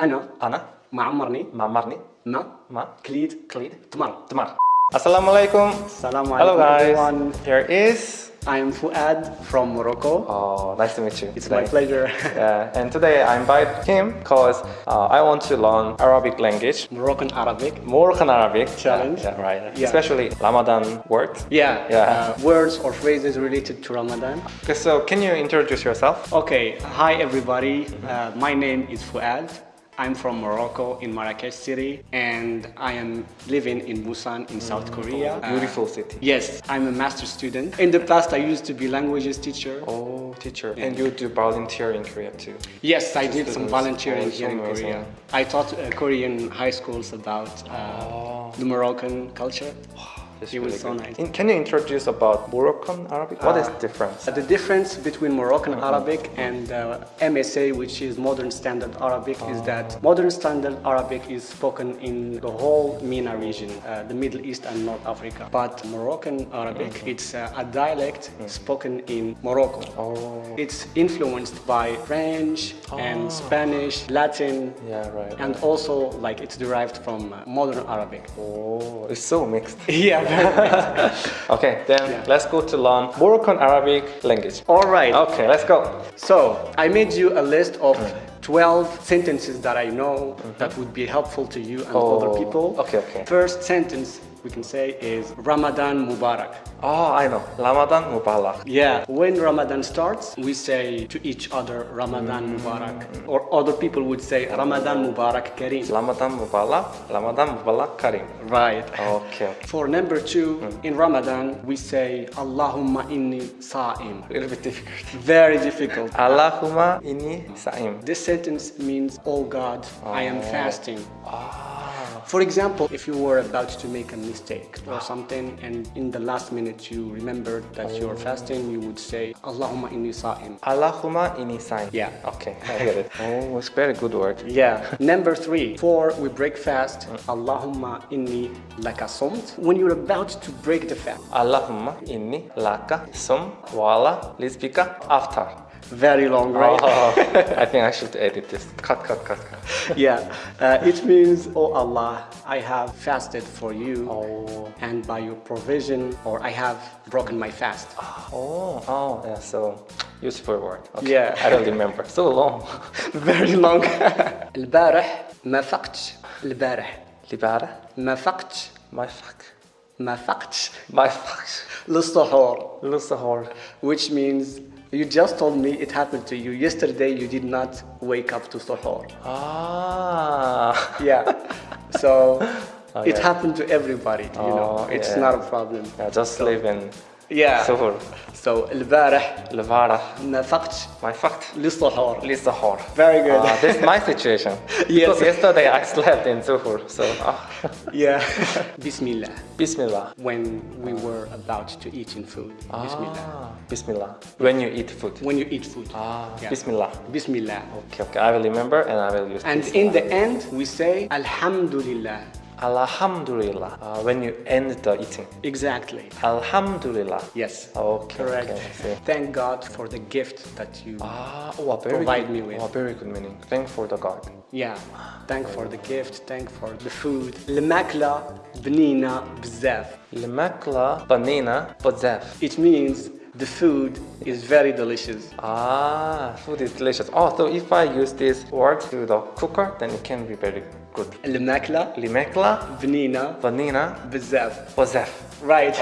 أنا أنا ما عمرني معمرني ما ما كليد كليد تمر تمر Assalamu alaikum. السلام Hello عليكم guys. everyone. Here is. I am Fuad from Morocco. Oh, nice to meet you. It's today. my pleasure. Yeah, and today I invite him because uh, I want to learn Arabic language. Moroccan Arabic. Moroccan Arabic Challenge. Yeah, yeah, right. Yeah. Especially Ramadan words. Yeah, Yeah. Uh, words or phrases related to Ramadan. Okay, so can you introduce yourself? Okay, hi everybody. Uh, my name is Fuad. I'm from Morocco in Marrakesh city and I am living in Busan in South Korea. Uh, Beautiful city. yes, I'm a master student. In the past I used to be languages teacher. Oh, teacher. And you do volunteer in Korea too. Yes, I did some volunteering Oh, here in. Korea. I taught uh, Korean high schools about uh, Oh. the Moroccan culture. That's It was really so good. nice. In- can you introduce about Moroccan Arabic? What is Uh, the difference? Uh, the difference between Moroccan Arabic and uh, MSA, which is Modern Standard Arabic, is that Modern Standard Arabic is spoken in the whole MENA region, uh, the Middle East and North Africa. But Moroccan Arabic, it's uh, a dialect spoken in Morocco. Oh. It's influenced by French and Spanish, Latin, Yeah, right. and also like it's derived from uh, Modern Arabic. Oh, it's so mixed. yeah, very Okay, then Yeah. let's go to learn Moroccan Arabic language. All right. Okay, let's go. So I made you a list of mm. 12 sentences that I know mm-hmm. that would be helpful to you and Oh, other people. okay, okay. First sentence we can say is Ramadan Mubarak. Oh, I know. Ramadan Mubarak. Yeah, when Ramadan starts, we say to each other Ramadan Mubarak. Mm. Or other people would say Ramadan Mubarak Kareem. Ramadan Mubarak. Ramadan Mubarak Karim. Right. Okay. For number two, mm. in Ramadan, we say Allahumma inni sa'im. A little bit difficult. Very difficult. Allahumma inni sa'im. This sentence means, Oh God, I am oh. fasting. Ah. For example, if you were about to make a mistake or something and in the last minute you remembered that you're fasting, you would say, Allahumma inni sa'im. Allahumma inni sa'im. Yeah. Okay, I get it. Oh, it's very good word. Yeah. Number three, before we break fast, Allahumma inni laka somt. When you're about to break the fast, Allahumma inni laka sum wala lisbika after very long, right? Oh, I think I should edit this. Cut, cut, cut, cut. yeah. Uh, it means, Oh Allah, I have fasted for you. Oh. And by your provision, or I have broken my fast. Oh, oh, yeah, so useful word. Okay. Yeah. I don't remember. So long. Very long. البارح ما فقتش البارح Libara? ما فقتش My fuck. ما فقتش My fuck. للسحور Lusahor. which means you just told me it happened to you. Yesterday you did not wake up to suhoor Ah. yeah. So Oh, it happened to everybody you know. Oh, it's yeah. not a problem. Yeah, just live in yeah Suhur. so البارح Levara. ما فقتش My fucked. للسحور Lisahor. very good Uh, this is my situation. Yes. Because yesterday I slept in Zuhur. So, ah. yeah بسم الله Bismillah. when we were about to eat in food بسم الله Ah, Bismillah. When you eat food. when you eat food Ah, Yeah. Bismillah. بسم الله Okay, okay. I will remember and I will use and Bismillah. in the end we say Alhamdulillah Alhamdulillah. Uh, when you end the eating. exactly Alhamdulillah. yes Okay. correct Okay, I see. thank God for the gift that you Ah, oh, a very Provide good, me with. Oh, a very good meaning. Thank for the God. yeah thank for the gift thank for the food الماكلة بنينة بزاف الماكلة بنينة بزاف. it means the food is very delicious Ah, food is delicious. Oh, so if I use this word to the cooker, then it can be very جود الماكلة. الماكلة. بنينه بنينه بزاف بزاف رايت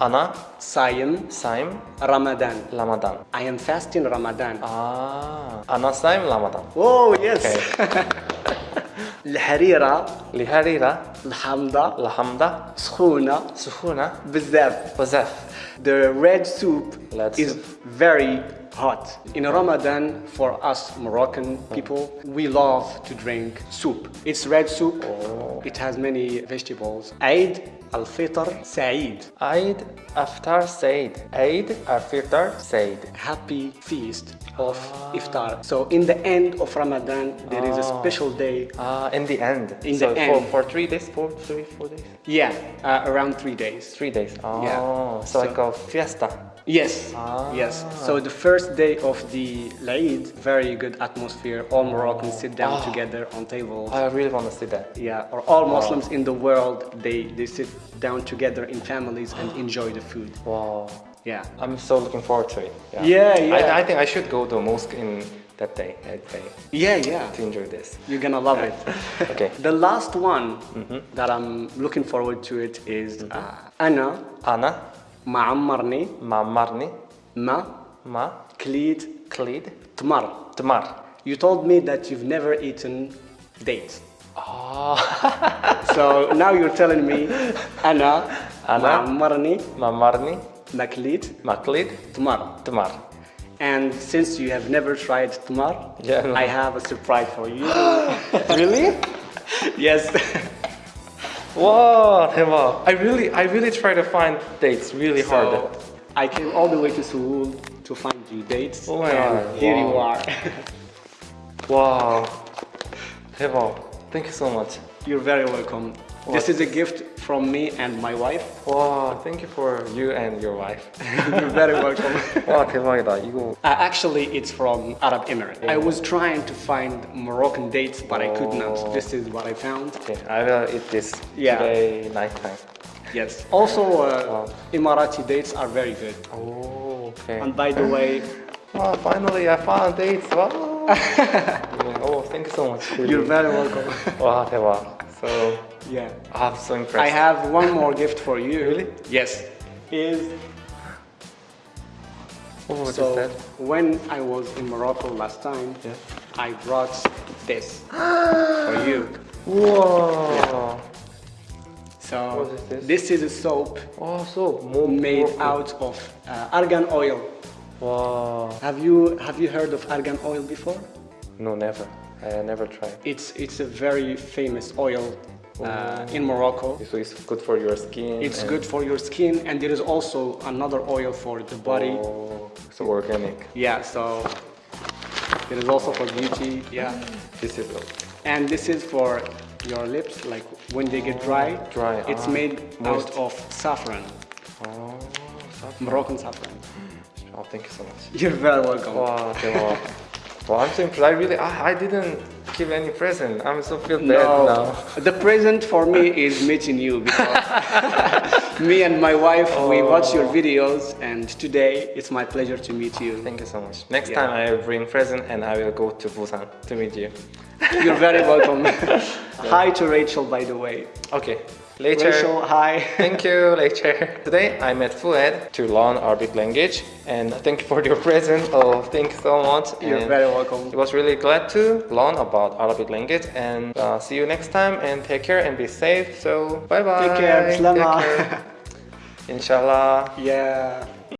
أنا. صايم. صايم. رمضان. رمضان. I am fasting رمضان. آه. أنا صايم رمضان. اوه يس الحريرة. الحريرة. الحمضة الحمضة سخونة. سخونة. بزاف بزاف The red soup Let's is very hot. In Ramadan, for us Moroccan people, we love to drink soup. It's red soup. Oh. It has many vegetables. Eid Al-Fitr Saeed. Eid Aftar Saeed. Eid Al-Fitr Saeed. Happy feast of ah. iftar. So in the end of Ramadan, there ah. is a ah. special day. Ah, in the end. In so the end. For, for three days, for three, days? Yeah, uh, around three days. Three days. Oh, yeah. so, so like a fiesta. Yes, ah. yes. So the first day of the Laïd, very good atmosphere. All Moroccans sit down oh. together on tables. I really want to see that. Yeah, or all wow. Muslims in the world, they, they sit down together in families and enjoy the food. Wow. Yeah. I'm so looking forward to it. Yeah, yeah. yeah. I, I think I should go to a mosque in that day, that day. Yeah, yeah. To enjoy this. You're gonna love it. okay. The last one mm -hmm. that I'm looking forward to it is mm -hmm. uh, Anna. Anna? معمرني ma marni, ما ma كليت klid, تمر. tmar. You told me that you've never eaten dates. Ah, So now you're telling me أنا أنا معمرني ma marni, ما كليت ma klid, تمر. tmar. And since you have never tried tamar, Yeah, no. I have a surprise for you. really? yes. Wow, 대박. I really, I really try to find dates really hard. So I came all the way to Seoul to find you dates. Oh my and God, Here you wow. are. Wow, 대박. Thank you so much. You're very welcome. This is a gift from me and my wife. Wow, thank you for you and your wife. You're very welcome. 와 대박이다. 이거 Uh, actually, it's from Arab Emirates. I was trying to find Moroccan dates, but I could Oh. not. This is what I found. Okay, I will eat this Yeah. today nighttime. Yes. Also, uh, Wow. Emirati dates are very good. Oh, okay. And by the way, Wow, finally I found dates. Wow. oh, thank you so much. you're very welcome. 와 대박. So yeah. I'm so impressed. I have one more gift for you. Really? Yes. Is Oh, what is so that? when I was in Morocco last time, Yeah. I brought this for you. Wow. So What is this? this is a soap Oh, so more made out of uh, argan oil. Wow. Have you have you heard of argan oil before? No, never. I never tried. It's it's a very famous oil uh, in Morocco. So it's good for your skin. It's good for your skin, and there is also another oil for the body. Oh, so organic. Yeah, so it is also for beauty. Yeah, This is and this is for your lips, like when they get dry. Dry, It's ah, made moist. out of saffron, oh, saffron. Moroccan saffron. Oh, thank you so much. You're very welcome. Wow, 대박. Well, I'm so impressed. I really, I, I didn't give any present. I'm so feel bad No, now. the present for me is meeting you because me and my wife we oh. watch your videos, and today it's my pleasure to meet you. Thank you so much. Next Yeah. time I will bring present and I will go to Busan to meet you. You're very welcome. hi to Rachel, by the way. Okay, later. Rachel, hi. Thank you, later. Today I met Fuad to learn Arabic language and thank you for your present. Oh, thank you so much. You're And very welcome. It was really glad to learn about Arabic language and uh, see you next time and take care and be safe. So bye bye. Take care. Bislama. Inshallah. Yeah.